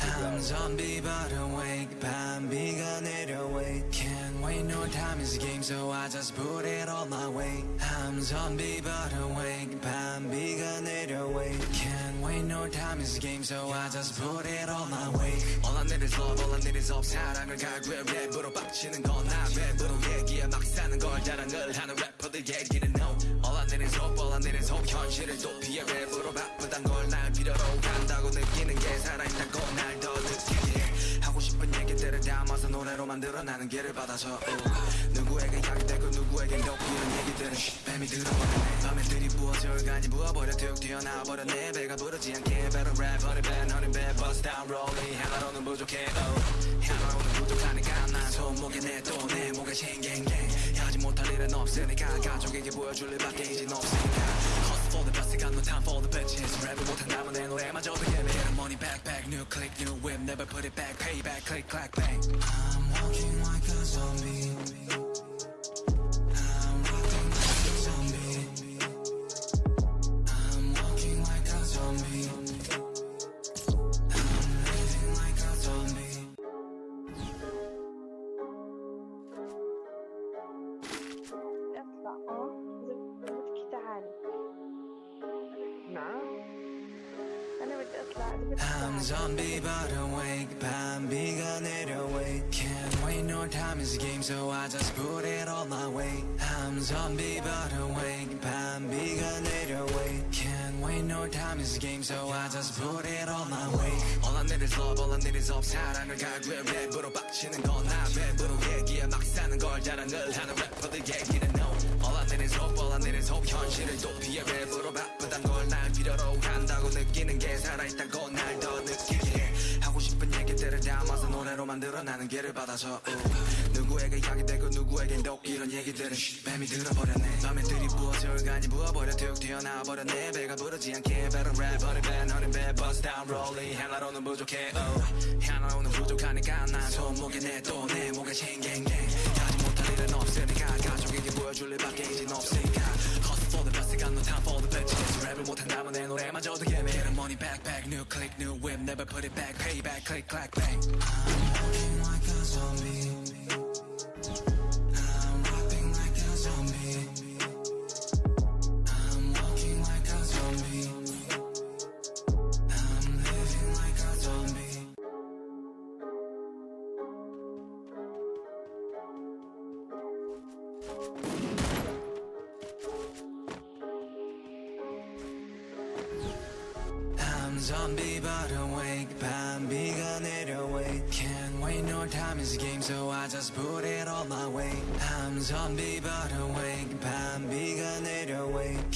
I'm zombie but awake 밤비가 내려 wait Can't wait no time is a game so I just put it all my way I'm zombie but awake 밤비가 내려 wait Can't wait no time is a game so I just put it all my way All I need is love all I need is hope 사랑을 갈구해 랩으로 빡치는 건나 랩으로 얘기해 막 사는 걸 자랑을 하는 래퍼들 얘기는 no All I need is hope all I need is hope 현실을 도피해 랩으로 바쁘단 걸날 필요로 한다고 느끼는 게 살아있다고 날 더 느끼게. 해 하고 싶은 얘기들을 담아서 노래로 만들어 나는 길을 받아서. 우. 누구에게 약이 되고 누구에겐 더 이런 얘기들은 쉿, 뱀이 들어버렸네. 밤에 들이부어져 얼간이 부어버려 툭 튀어나와버렸네 배가 부르지 않게 better rap bust down rolling 하나로는 부족해. Oh. 하나로는 부족하니까 난 손목에 내또내 목에 쉥갱갱 하지 못할 일은 없으니까 가족에게 보여줄 일밖에 이젠 없으니까 for the best got no time for the bitches 랩을 못한다면 내 노래마저도 예매 Get money back back new click new whip never put it back pay back click clack bang I'm walking like a zombie I'm zombie but awake. 밤비가 내려와. Can't wait no time is a game so I just put it all my way. I'm zombie but awake. 밤비가 내려와. Can't wait no time is a game so I just put it all my way. All I need is love all I need is up 사랑을 갈구해 랩으로 빡치는 건나 랩으로 얘기해 막 사는 걸 자랑을 하는 래퍼들 얘기는 I need is hope. 현실을 도피해 랩으로 바쁘단 걸날 필요로 한다고 느끼는 게 살아있다고 날더 느끼게 해. 하고 싶은 얘기들을 담아서 노래로 만들어 나는 길을 받아서 우. 누구에게 약이 되고 누구에겐 독 이런 얘기들은 쉿, 뱀이 들어버렸네. 밤에 들이부어져 얼간이 부어버려 툭 튀어나와버렸네. 배가 부르지 않게 better rap bust down rolling. 하나로는 부족해 oh. 하나로는 부족하니까 난 손목에 내또내 목에 쉥갱갱 하지 못할 일은 없으니까 가족에게 보여줄 일밖에 이젠 없으니까 Hustle for the best got no time for the bitches 랩을 못한다면 내 노래마저도 예매 Get money back back new click new whip never put it back pay back click clack bang I'm walking like a zombie zombie but awake 밤비가 내려 wait Can't wait no time is a game so I just put it all my way I'm zombie but awake 밤비가 내려 wait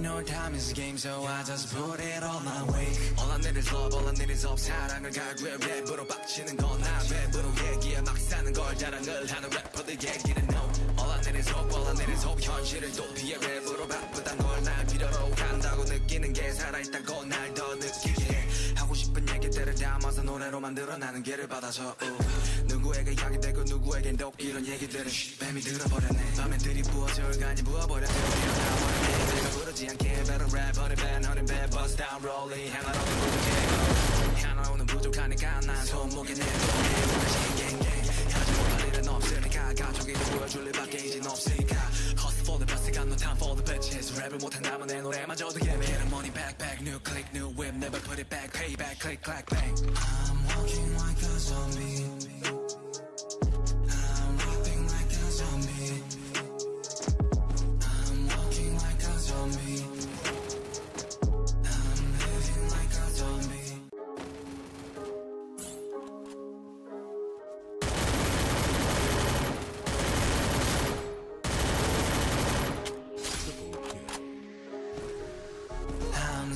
No time is a game so I just put it all my way All I need is love all I need is hope 사랑을 갈구해 랩으로 빡치는 건나 랩으로 얘기해 막 사는 걸 자랑을 하는 래퍼들 얘기는 no All I need is hope all I need is hope 현실을 도피해 랩으로 바쁘단 걸날 필요로 한다고 느끼는 게 살아있다고 날 더 느끼게 해 하고 싶은 얘기들을 담아서 노래로 만들어 나는 길을 받아서 우. 누구에게 약이 되고 누구에겐 독 이런 얘기들은 쉿, 뱀이 들어버렸네 밤에 들이부어져 얼간이 부어버려 튀어나와버렸네 내가 부르지 않게 better rap honey bad honey bad bust down rolling 하나로는 부족해 하나로는 부족하니까 난 손목에 내내 목에 싱갱갱 하지 못할 일은 없으니까 가족에게 보여줄 일밖에 이젠 없으니까 Hustle for the best got no time for the bitches 랩을 못한다면 내 노래마저도 예매 Get money back back new click new whip never put it back pay back click clack bang I'm walking like a zombie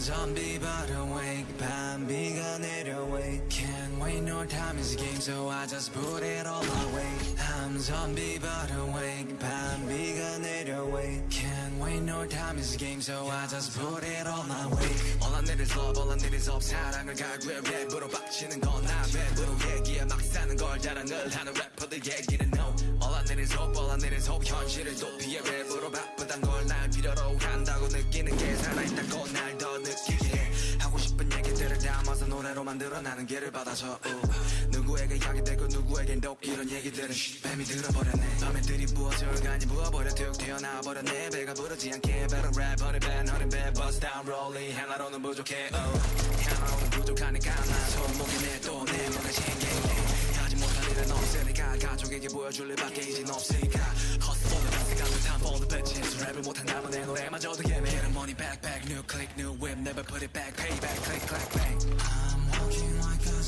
zombie but awake 밤비가 내려 wait Can't wait no time is a game so I just put it all my way I'm zombie but awake 밤비가 내려 wait Can't wait no time is a game so I just put it all my way All I need is love all I need is hope 사랑을 갈구해 랩으로 빡치는 건나 랩으로 얘기해 막 사는 걸 자랑을 하는 래퍼들 얘기는 no All I need is hope all I need is hope 현실을 도피해 랩으로 바쁘단 걸 날 필요로 한다고 느끼는 게 살아있다고 날 더 노래 노래로 만들어 나는 길을 받아서 우. 누구에게 약이 되고 누구에겐 독 이런 얘기들은 뱀이 들어버렸네 밤에 들이부어져 얼간이 부어버려 툭 튀어나와버렸네 배가 부르지 않게 better rap honey bad honey bad bust down rolling 하나로는 부족해 oh. 하나로는 부족하니까 난 손목에 내또내 뭔가 챙겨게 하지 못할 일은 없으니까 가족에게 보여줄 일밖에 이젠 없으니까 Hustle for the best got no time 랩을 못한다면 내 노래마저도 예매 Get the money back back new click new whip never put it back pay back click clack bang a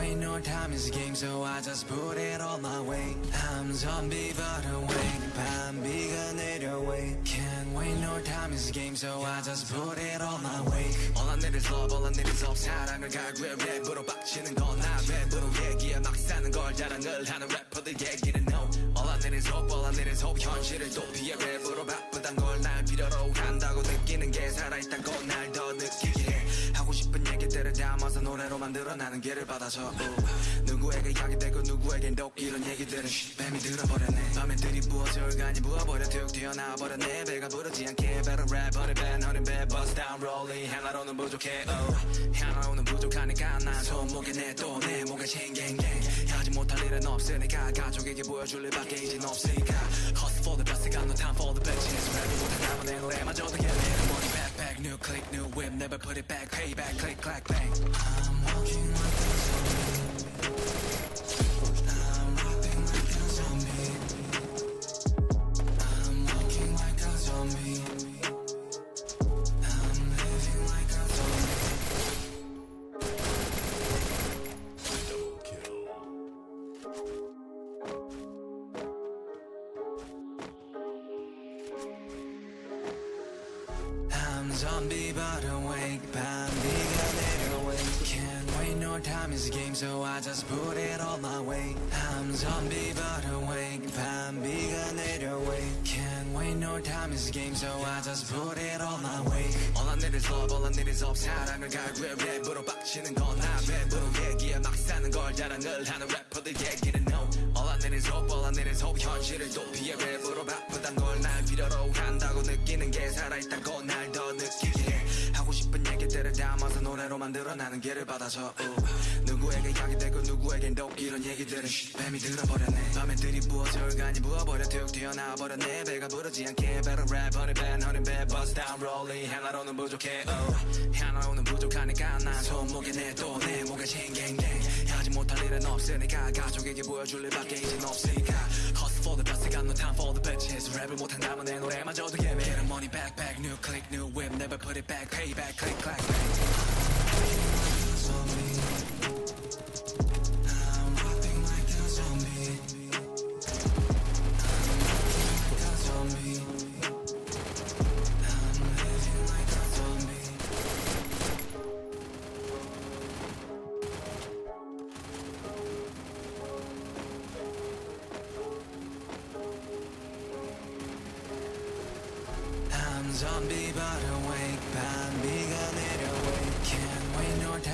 Can't wait no time is a game so I just put it all my way I'm zombie but awake 밤비가 내려 wait Can't wait no time is a game so I just put it all my way All I need is love all I need is love 사랑을 갈구해 랩으로 빡치는 건나 랩으로 얘기해 막 사는 걸 자랑을 하는 래퍼들 얘기는 no All I need is hope all I need is hope 현실을 도피해 랩으로 바쁘단 걸 날 필요로 한다고 느끼는 게 살아있다고 날 더 느끼게 해 하고 얘기들을 담아서 노래로 만들어 나는 길을 받아서. 우. 누구에게 약이 되고 누구에겐 독 이런 얘기들은 뱀이 들어버렸네. 밤에 들이부어져 얼간이 부어버려 툭 튀어나와버렸네. 배가 부르지 않게 better rap honey bad honey bad bust down rolling. 하나로는 부족해 oh. 하나로는 부족하니까 난 손목에 내또내 목에 챙갱갱. 하지 못할 일은 없으니까 가족에게 보여줄 일밖에 이젠 없으니까. Hustle for the best got no time for the bitches 랩을 못한다면 내 노래마저도 back back new click new whip never put it back. Payback, click clack bang. I'm walking zombie but awake 밤비가 내려 wait Can't wait no time is a game so I just put it all my way I'm zombie but awake 밤비가 내려 wait Can't wait no time is a game so I just put it all my way All I need is love all I need is hope 사랑을 갈구해 랩으로 빡치는 건나 랩으로 얘기해 막 사는 걸 자랑을 하는 래퍼들 얘기는 I need is hope 현실을 도피해 랩으로 바쁘단 걸날 필요로 한다고 느끼는 게 살아있다고 날 더 느끼게 해 하고 싶은 얘기들을 담아서 노래로 만들어 나는 길을 받아서 우. 누구에게 약이 되고 누구에겐 독 이런 얘기들은 뱀이 들어버렸네 밤에 들이부어져 얼간이 부어버려 툭 튀어나와버렸네 배가 부르지 않게 rap honey bad honey bad bust down 하나로는 부족해 oh. 하나로는 부족하니까 난 손목에 내또 일은 없으니까 가족에게 보여줄 일밖에 이젠 없으니까 Hustle for the best got no time for the bitches 랩을 못한다면 내 노래마저도 예매 Get the money back back new click new whip never put it back pay back click clack bang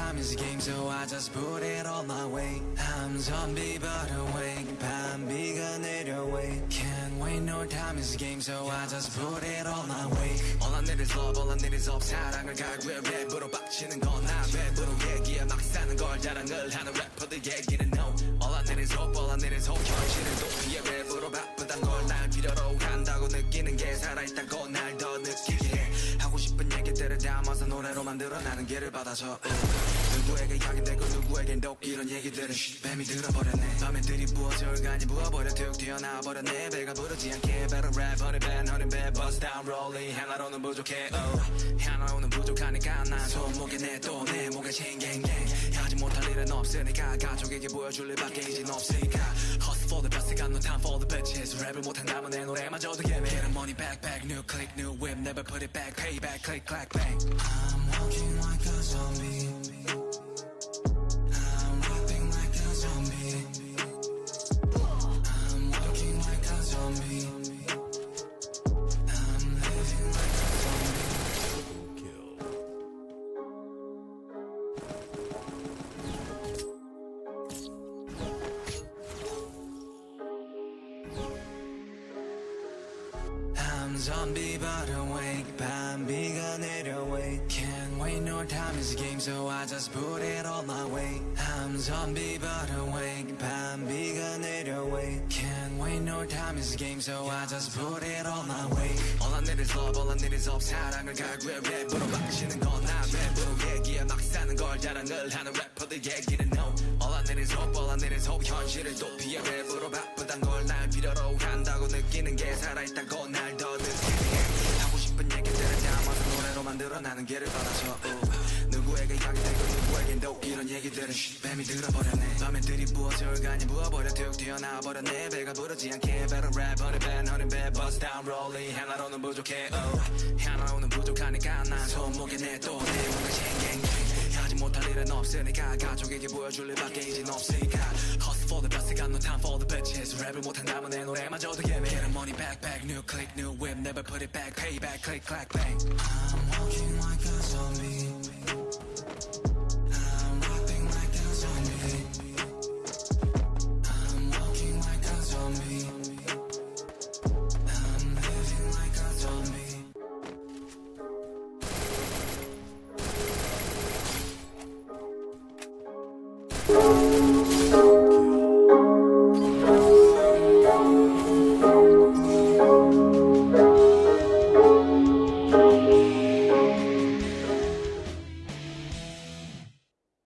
time is a game so I just put it all my way I'm zombie but awake 밤비가 내려 wait Can't wait no time is a game so I just put it all my way All I need is love all I need is hope 사랑을 갈구해 랩으로 빡치는 건나 랩으로 얘기해 막 사는 걸 자랑을 하는 래퍼들 얘기는 no All I need is hope all I need is hope 현실을 도피해 랩으로 바쁘단 걸날 필요로 한다고 느끼는 게 살아있다고 날 더 느끼게 해 하고 싶은 얘기들을 담아서 노래로 만들어 나는 길을 받아서 우. 누구에게 약이 되고 누구에겐 독 이런 얘기들은 뱀이 들어버렸네 밤에 들이부어져 얼간이 부어버려 툭 튀어나와 버렸네 배가 부르지 않게 rap honey bad honey bad bust down rolling 하나로는 부족해 oh. 하나로는 부족하니까 난 손목에 내또내 목에 챙갱갱 하지 못할 일은 없으니까 가족에게 보여줄 일밖에 이젠 없으니까 Hustle for the best got no time for the bitches 랩을 못한다면 내 노래마저도 예매 Get the money back back new click new whip never put it back pay back click clack bang I'm walking like a zombie zombie but awake 밤 no time is a game so I just put it all my way I'm zombie but awake 밤비가 내려 wait Can't wait no time is a game so I just put it all my way All I need is love all I need is hope 사랑을 갈구해 랩으로 바치는 건나 랩으로 얘기해 막 사는 걸 자랑을 하는 래퍼들 얘기는 no All I need is hope all I need is hope 현실을 도피해 랩으로 바쁘단 걸 날 필요로 한다고 느끼는 게 살아있다고 날 더 느끼게 해. 하고 싶은 얘기들을 담아서 노래로 만들어 나는 길을 받아줘 우. 누구에게 약되고 누구에겐도 이런 얘기들은 쉿, 뱀이 들어버렸네 밤에 들이부어져 간이 부어버려 툭 튀어나와버렸네 배가 부르지 않게 better honey bad bust 하나로는 부족해 oh. 하나로는 부족하니까 난 손목에 내또내 뭔가 쟁쟁쟁 못할 일은 없으니까 가족에게 보여줄 일밖에 이젠 없으니까 Hustle for the best got no time for the bitches 랩을 못한다면 내 노래마저도 예매 Get a money back back new click new whip never put it back pay back click clack bang I'm walking like a zombie zombie 아,